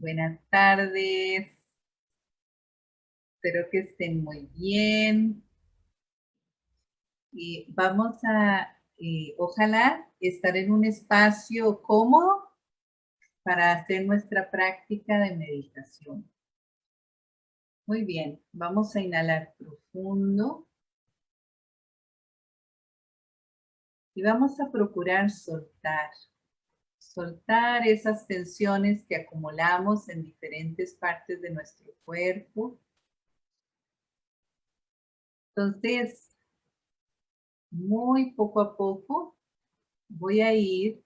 buenas tardes. Espero que estén muy bien. Y vamos a, eh, ojalá, estar en un espacio cómodo para hacer nuestra práctica de meditación. Muy bien, vamos a inhalar profundo. Y vamos a procurar soltar. Soltar esas tensiones que acumulamos en diferentes partes de nuestro cuerpo. Entonces, muy poco a poco voy a ir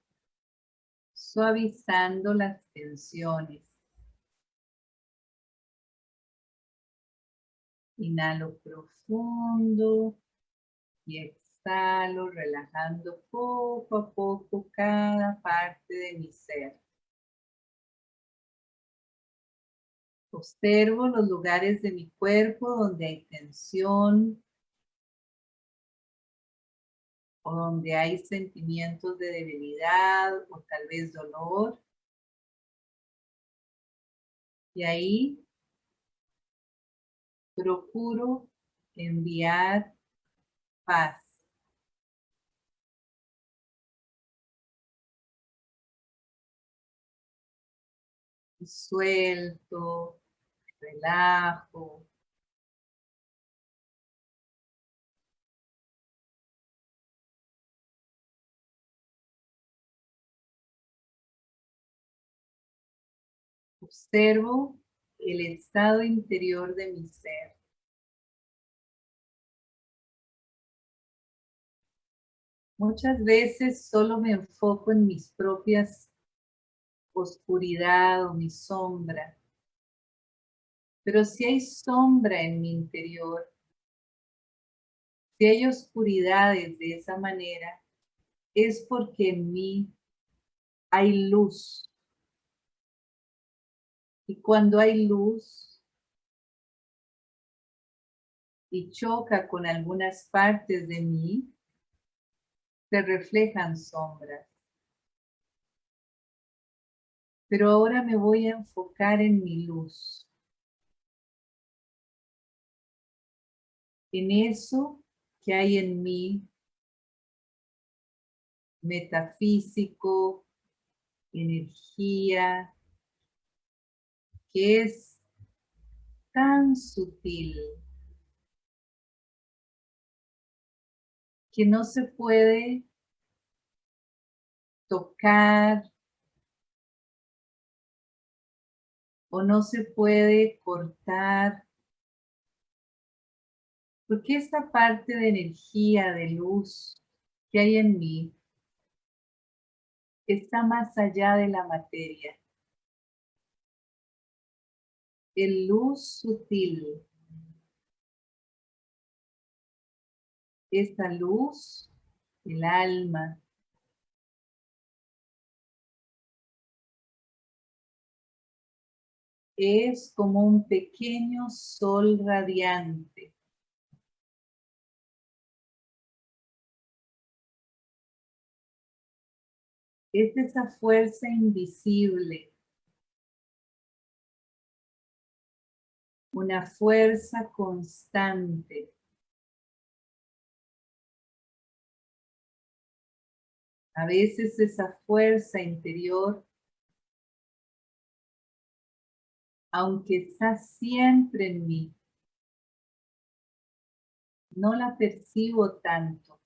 suavizando las tensiones. Inhalo profundo y exhalo, relajando poco a poco cada parte de mi ser. Observo los lugares de mi cuerpo donde hay tensión o donde hay sentimientos de debilidad o tal vez dolor. Y ahí procuro enviar paz. Suelto, relajo. Observo el estado interior de mi ser. Muchas veces solo me enfoco en mis propias oscuridad o mi sombra. Pero si hay sombra en mi interior, si hay oscuridades de esa manera, es porque en mí hay luz. Y cuando hay luz y choca con algunas partes de mí, se reflejan sombras. Pero ahora me voy a enfocar en mi luz. En eso que hay en mí, metafísico, energía, que es tan sutil que no se puede tocar o no se puede cortar porque esta parte de energía, de luz que hay en mí está más allá de la materia el luz sutil. Esta luz, el alma, es como un pequeño sol radiante. Es esa fuerza invisible una fuerza constante. A veces esa fuerza interior, aunque está siempre en mí, no la percibo tanto,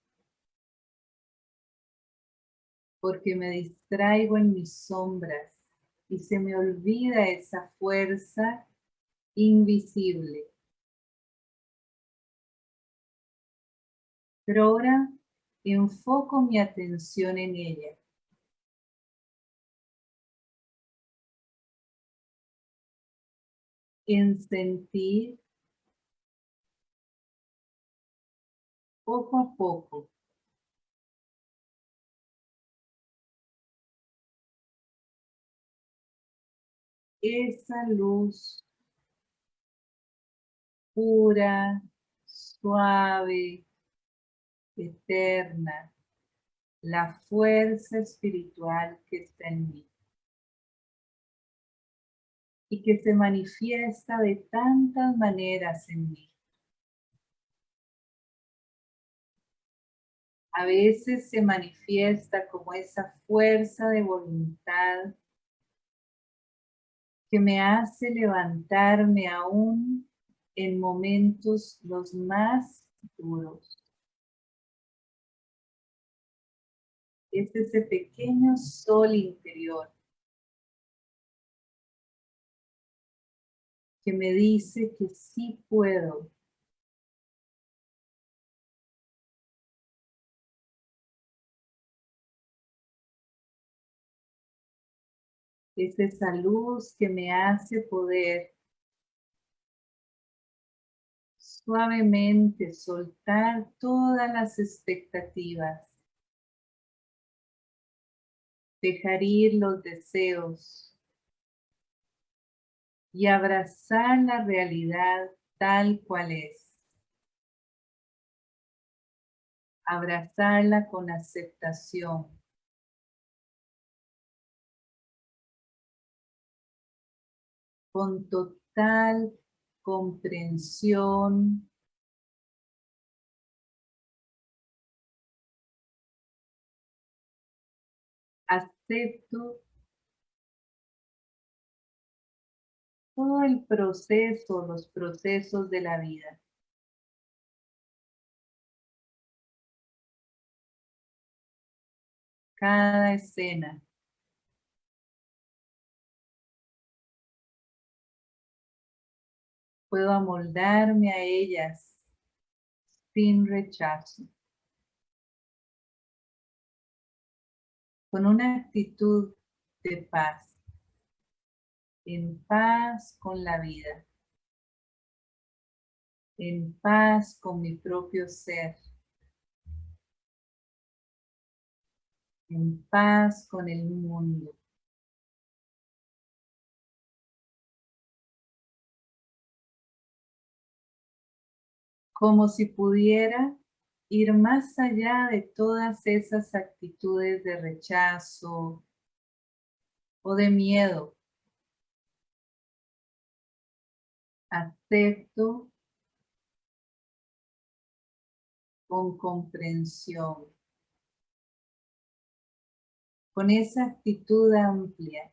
porque me distraigo en mis sombras y se me olvida esa fuerza invisible. Pero ahora enfoco mi atención en ella. En sentir poco a poco. Esa luz pura, suave, eterna, la fuerza espiritual que está en mí y que se manifiesta de tantas maneras en mí. A veces se manifiesta como esa fuerza de voluntad que me hace levantarme aún en momentos los más duros. Es ese pequeño sol interior que me dice que sí puedo. Es esa luz que me hace poder suavemente soltar todas las expectativas. Dejar ir los deseos y abrazar la realidad tal cual es. Abrazarla con aceptación. Con total comprensión. Acepto todo el proceso, los procesos de la vida. Cada escena. Puedo amoldarme a ellas sin rechazo. Con una actitud de paz en paz con la vida, en paz con mi propio ser, en paz con el mundo. Como si pudiera ir más allá de todas esas actitudes de rechazo o de miedo acepto con comprensión, con esa actitud amplia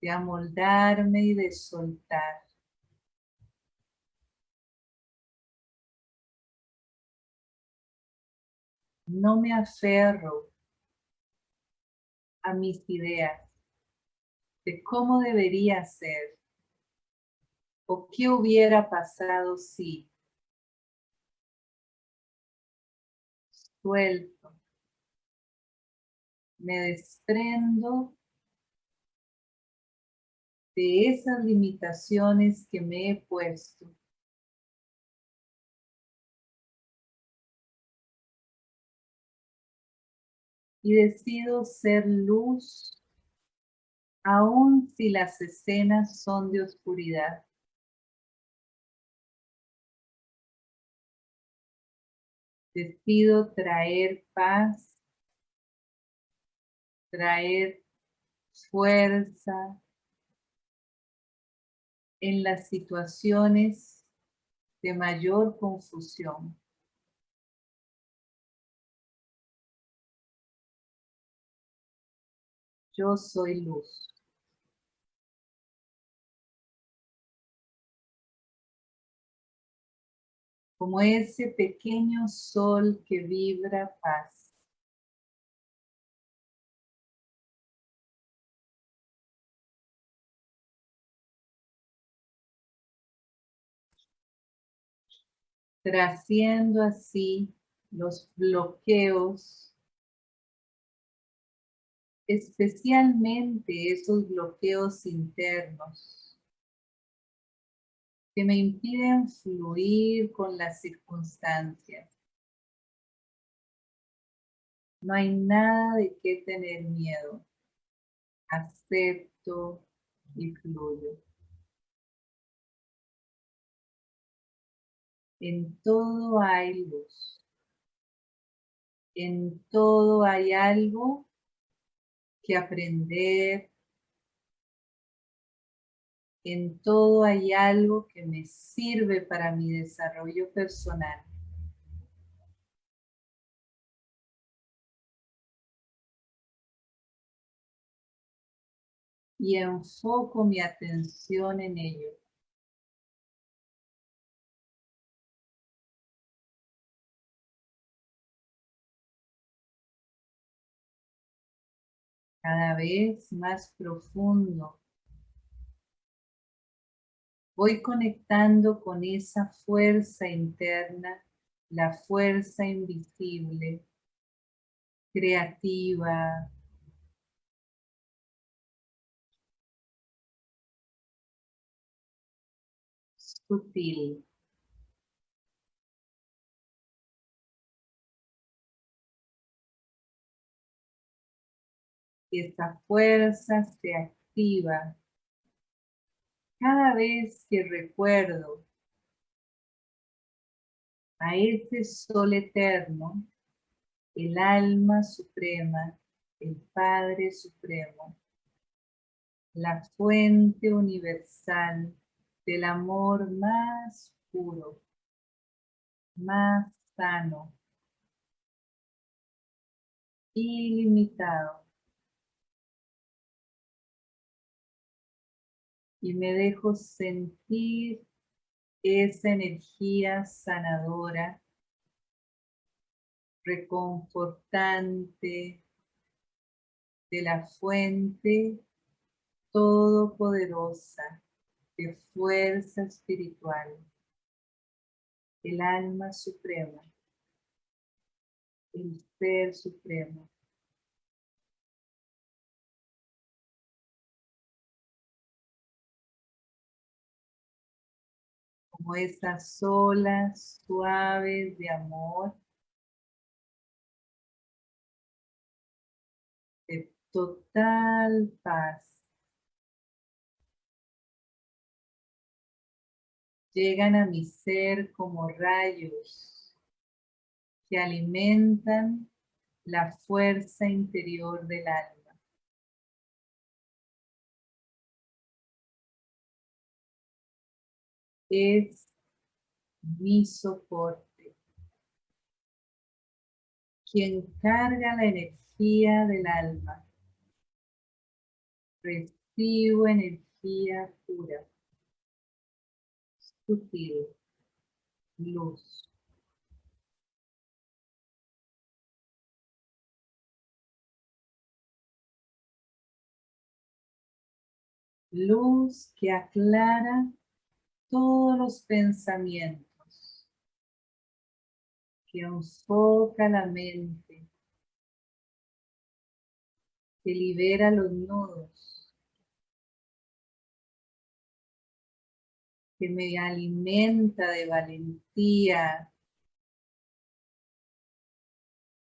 de amoldarme y de soltar. No me aferro a mis ideas de cómo debería ser ¿O qué hubiera pasado si? Suelto. Me desprendo de esas limitaciones que me he puesto. Y decido ser luz aun si las escenas son de oscuridad. Decido traer paz, traer fuerza en las situaciones de mayor confusión. Yo soy luz. Como ese pequeño sol que vibra paz. Trasciendo así los bloqueos, especialmente esos bloqueos internos que me impiden fluir con las circunstancias. No hay nada de qué tener miedo. Acepto y fluyo. En todo hay luz. En todo hay algo que aprender. En todo hay algo que me sirve para mi desarrollo personal. Y enfoco mi atención en ello. cada vez más profundo. Voy conectando con esa fuerza interna, la fuerza invisible, creativa, sutil. esa fuerza se activa cada vez que recuerdo a ese sol eterno, el alma suprema, el Padre Supremo, la fuente universal del amor más puro, más sano, ilimitado. Y me dejo sentir esa energía sanadora, reconfortante de la fuente todopoderosa de fuerza espiritual, el alma suprema, el ser supremo. Como estas olas suaves de amor, de total paz. Llegan a mi ser como rayos que alimentan la fuerza interior del alma. Es mi soporte. Quien carga la energía del alma. Recibo energía pura, sutil, luz. Luz que aclara todos los pensamientos que enfoca la mente, que libera los nudos, que me alimenta de valentía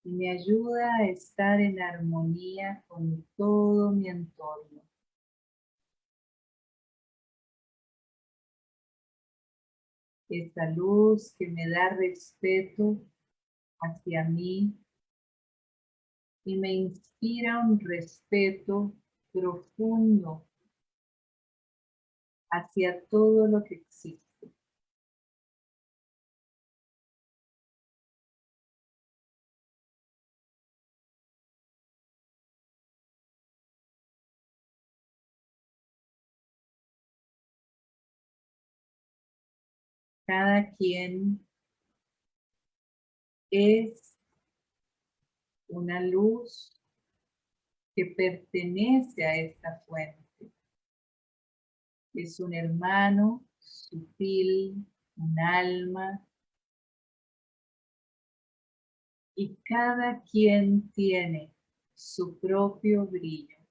y me ayuda a estar en armonía con todo mi entorno. Esta luz que me da respeto hacia mí y me inspira un respeto profundo hacia todo lo que existe. Cada quien es una luz que pertenece a esta fuente. Es un hermano sutil, un alma. Y cada quien tiene su propio brillo.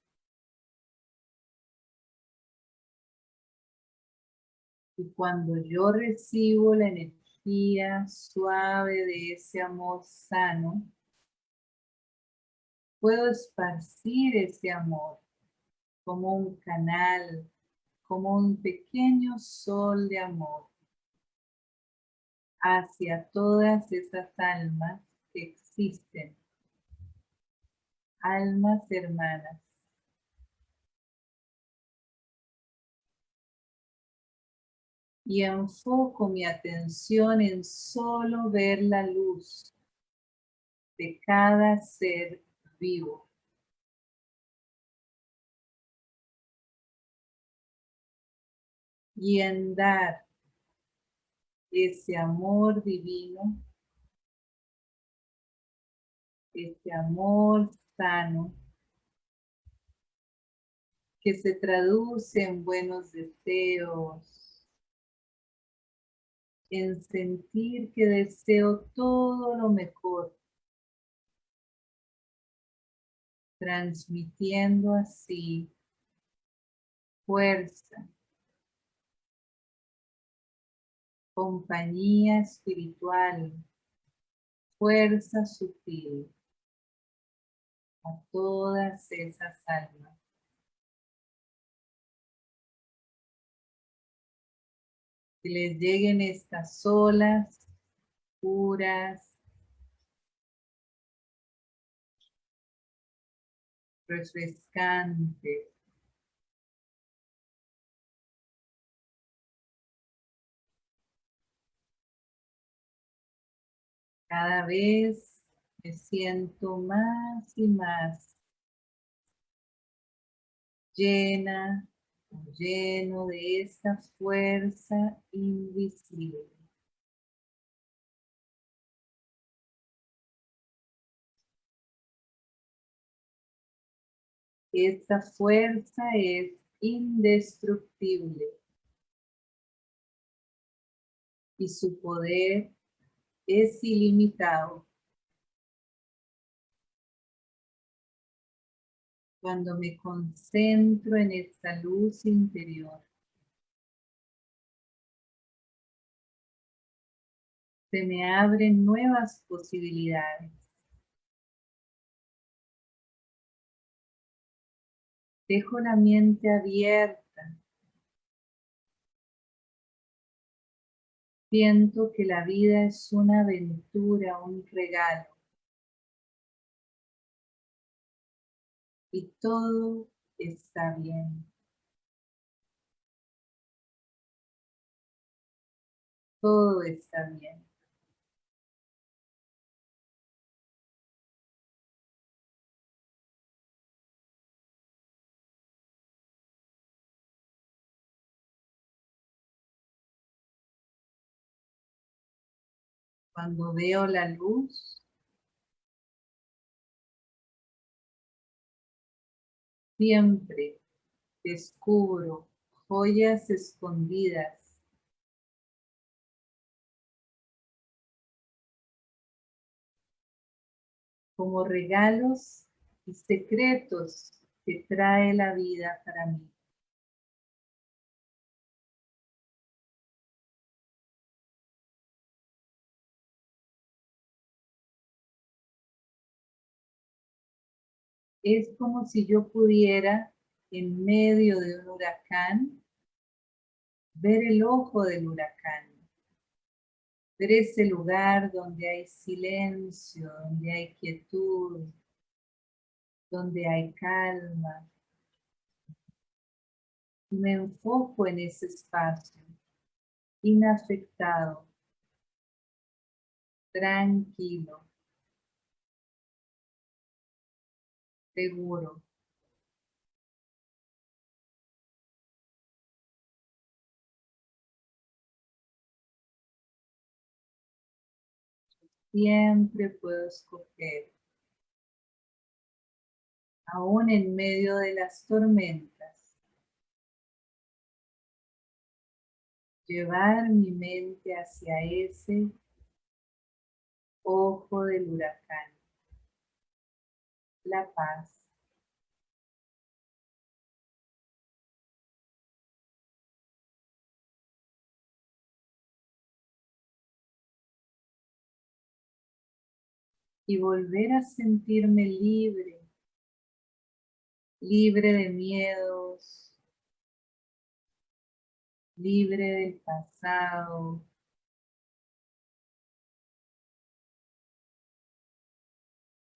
Y cuando yo recibo la energía suave de ese amor sano, puedo esparcir ese amor como un canal, como un pequeño sol de amor hacia todas esas almas que existen almas hermanas. Y enfoco mi atención en solo ver la luz de cada ser vivo. Y en dar ese amor divino, ese amor sano, que se traduce en buenos deseos, en sentir que deseo todo lo mejor, transmitiendo así fuerza, compañía espiritual, fuerza sutil a todas esas almas. Que les lleguen estas olas puras, refrescantes, Cada vez me siento más y más llena lleno de esa fuerza invisible. Esta fuerza es indestructible y su poder es ilimitado. Cuando me concentro en esta luz interior, se me abren nuevas posibilidades. Dejo la mente abierta Siento que la vida es una aventura, un regalo. Y todo está bien. Todo está bien. Cuando veo la luz, siempre descubro joyas escondidas como regalos y secretos que trae la vida para mí. Es como si yo pudiera, en medio de un huracán, ver el ojo del huracán. Ver ese lugar donde hay silencio, donde hay quietud, donde hay calma. Me enfoco en ese espacio, inafectado, tranquilo. Seguro. Siempre puedo escoger, aún en medio de las tormentas, llevar mi mente hacia ese ojo del huracán la paz. Y volver a sentirme libre, libre de miedos, libre del pasado,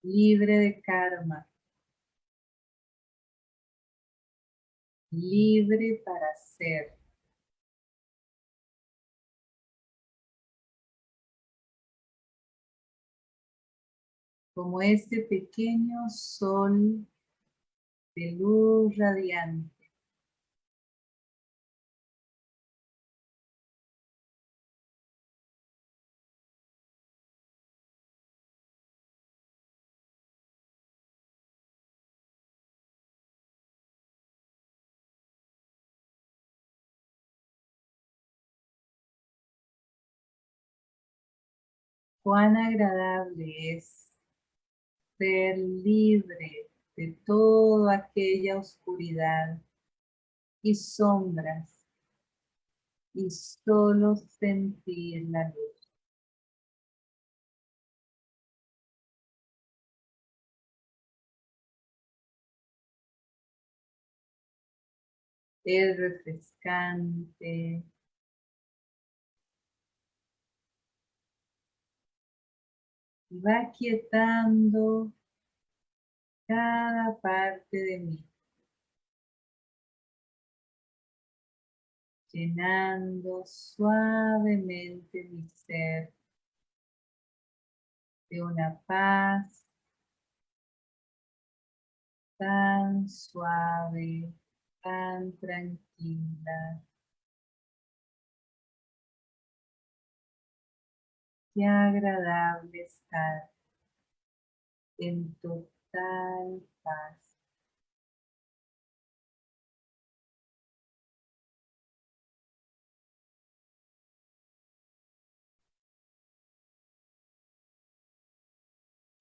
libre de karma, libre para ser. Como este pequeño sol de luz radiante. Cuán agradable es ser libre de toda aquella oscuridad y sombras y solo sentir la luz. Es refrescante, va quietando cada parte de mí. Llenando suavemente mi ser de una paz tan suave, tan tranquila. Qué agradable estar en total paz.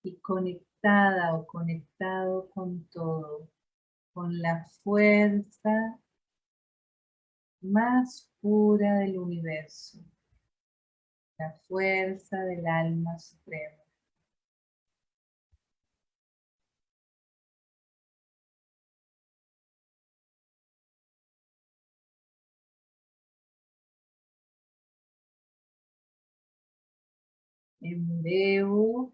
Y conectada o conectado con todo, con la fuerza más pura del universo la fuerza del alma suprema. Enveo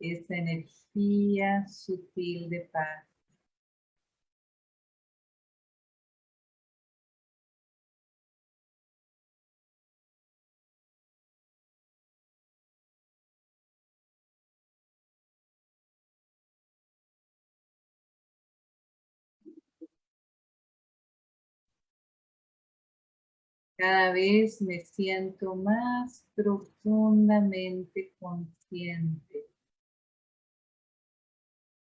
esa energía sutil de paz. Cada vez me siento más profundamente consciente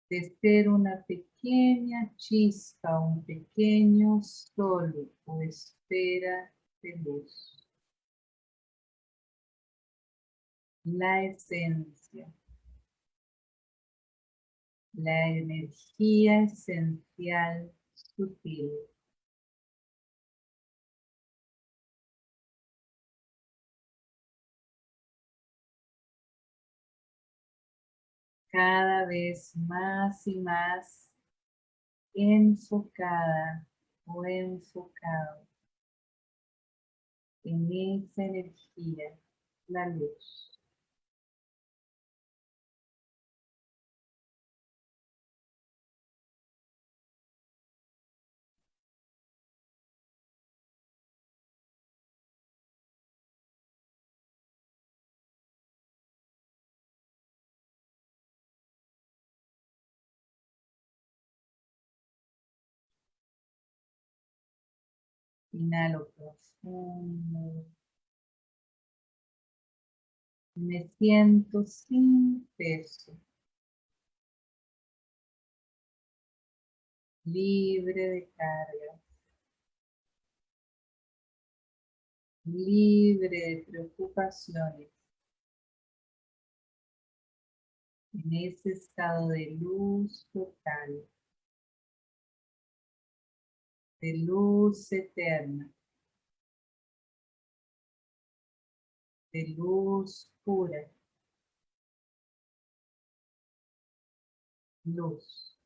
de ser una pequeña chispa, un pequeño sol o esfera de luz. La esencia, la energía esencial sutil. Cada vez más y más enfocada o enfocado en esa energía, la luz. Inhalo profundo. Me siento sin peso. Libre de cargas. Libre de preocupaciones. En ese estado de luz total de luz eterna, de luz pura, luz.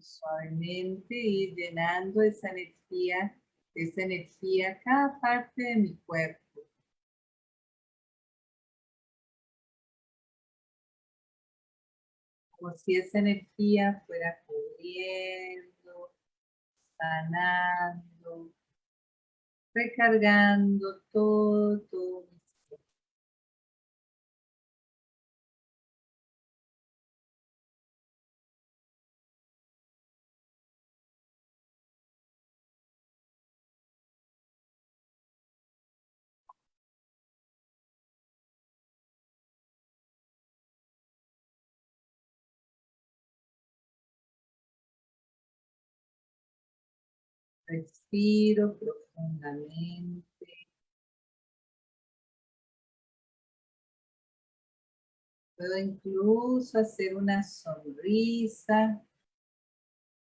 Suavemente ir llenando esa energía, esa energía cada parte de mi cuerpo. Como si esa energía fuera cubriendo, sanando, recargando todo, todo Respiro profundamente. Puedo incluso hacer una sonrisa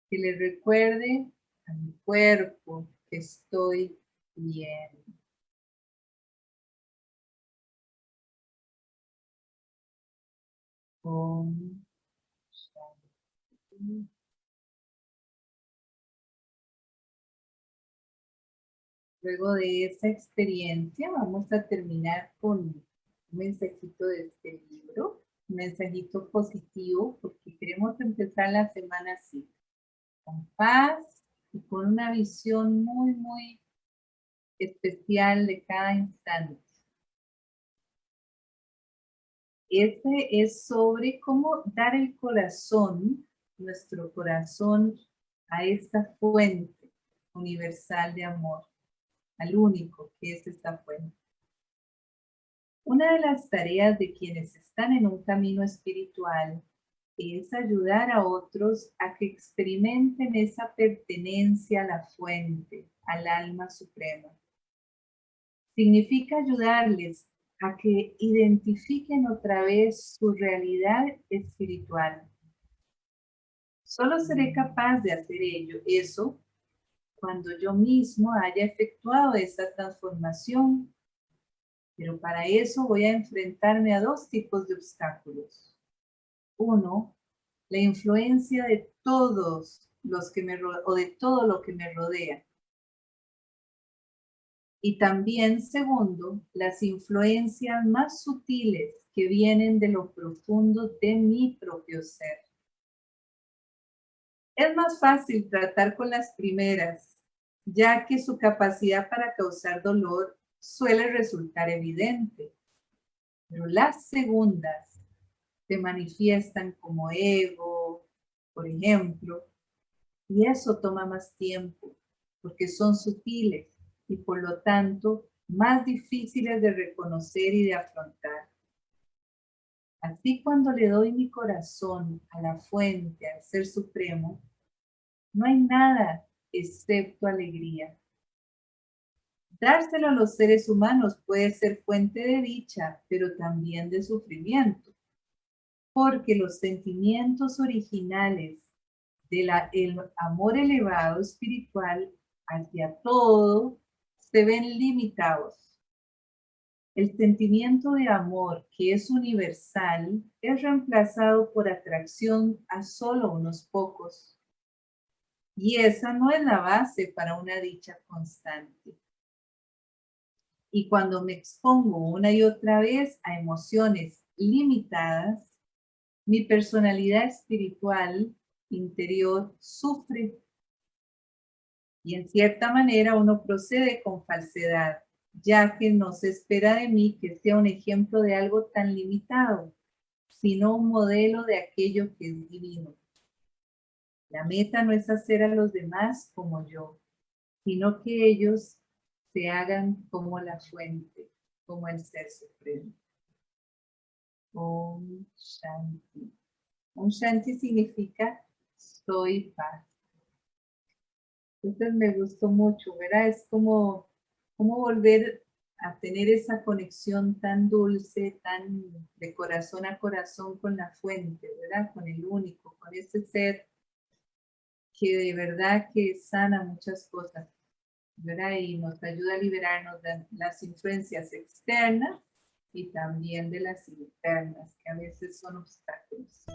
que le recuerde a mi cuerpo que estoy bien. Luego de esa experiencia vamos a terminar con un mensajito de este libro, un mensajito positivo porque queremos empezar la semana así, con paz y con una visión muy, muy especial de cada instante. Este es sobre cómo dar el corazón, nuestro corazón, a esta fuente universal de amor al único que es esta fuente. Una de las tareas de quienes están en un camino espiritual es ayudar a otros a que experimenten esa pertenencia a la fuente, al alma suprema. Significa ayudarles a que identifiquen otra vez su realidad espiritual. Solo seré capaz de hacer ello, eso cuando yo mismo haya efectuado esa transformación. Pero para eso voy a enfrentarme a dos tipos de obstáculos. Uno, la influencia de todos los que me o de todo lo que me rodea. Y también, segundo, las influencias más sutiles que vienen de lo profundo de mi propio ser. Es más fácil tratar con las primeras ya que su capacidad para causar dolor suele resultar evidente. Pero las segundas se manifiestan como ego, por ejemplo, y eso toma más tiempo, porque son sutiles y por lo tanto más difíciles de reconocer y de afrontar. Así cuando le doy mi corazón a la fuente, al Ser Supremo, no hay nada excepto alegría. Dárselo a los seres humanos puede ser fuente de dicha, pero también de sufrimiento, porque los sentimientos originales del amor elevado espiritual hacia todo se ven limitados. El sentimiento de amor, que es universal, es reemplazado por atracción a solo unos pocos. Y esa no es la base para una dicha constante. Y cuando me expongo una y otra vez a emociones limitadas, mi personalidad espiritual interior sufre. Y en cierta manera uno procede con falsedad, ya que no se espera de mí que sea un ejemplo de algo tan limitado, sino un modelo de aquello que es divino. La meta no es hacer a los demás como yo, sino que ellos se hagan como la fuente, como el Ser Supremo. Om Shanti. Om Shanti significa soy paz. Entonces me gustó mucho, ¿verdad? Es como, como volver a tener esa conexión tan dulce, tan de corazón a corazón con la fuente, ¿verdad? Con el único, con ese ser que de verdad que sana muchas cosas, ¿verdad? Y nos ayuda a liberarnos de las influencias externas y también de las internas, que a veces son obstáculos.